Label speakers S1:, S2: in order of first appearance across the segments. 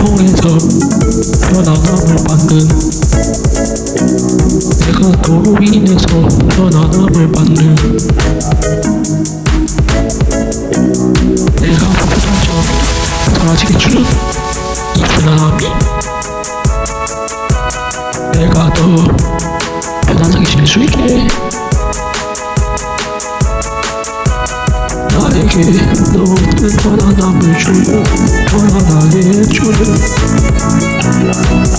S1: 통해서 편안함을 받는 내가 너로 인해서 편안함을 받는 내가 부담처럼 사라지게 주는 이 편안함이 내가 더 편안하게 지낼 수 있게 나에게 너무 편안함을 주는 편안하게 해주는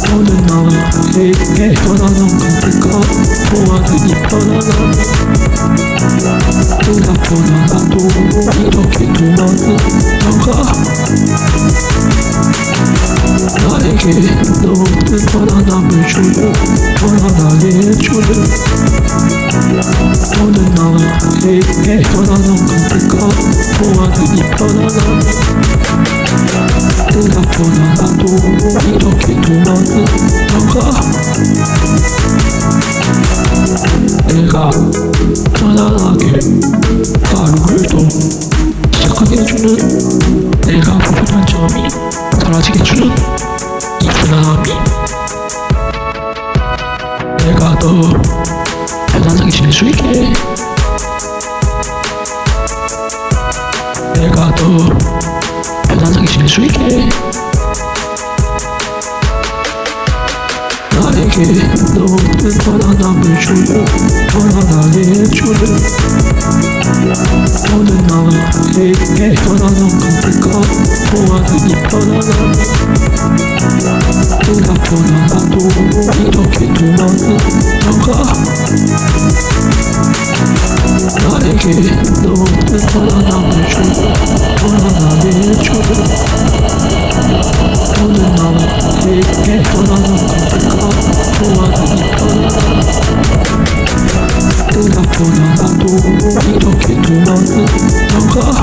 S1: 너는 나에게 편안함 같을까 좋아하는 이 편안함 생각보다 나도 이렇게 좋아하는 너가 나에게 너 무 편안함을 주는 편안하게 해주는 너는 나에게 편안함 같을까 좋아하는 이 편안함 생각보다 나도 이렇게 좋아하는 너가 내가 편안하게 하루를 더 시작하게 해주는 내가 불편한 점이 사라지게 해주는 이 편안함이 내가 더 편안하게 지낼 수 있게 내가 더 편안하게 지낼 수 있게 나에게 너무 편안함을 주는 편안하게 해주는 너는 나에게 편안함 같을까 좋아하는 이 편안함 생각보다 나도 이렇게 좋아하는 너가 나에게 너무 편안함을 주는 편안하게 해주는 너는 나에게 편안함 같을까 좋아하는 이 편안함 생각보다 나도 이렇게 좋아하는 너가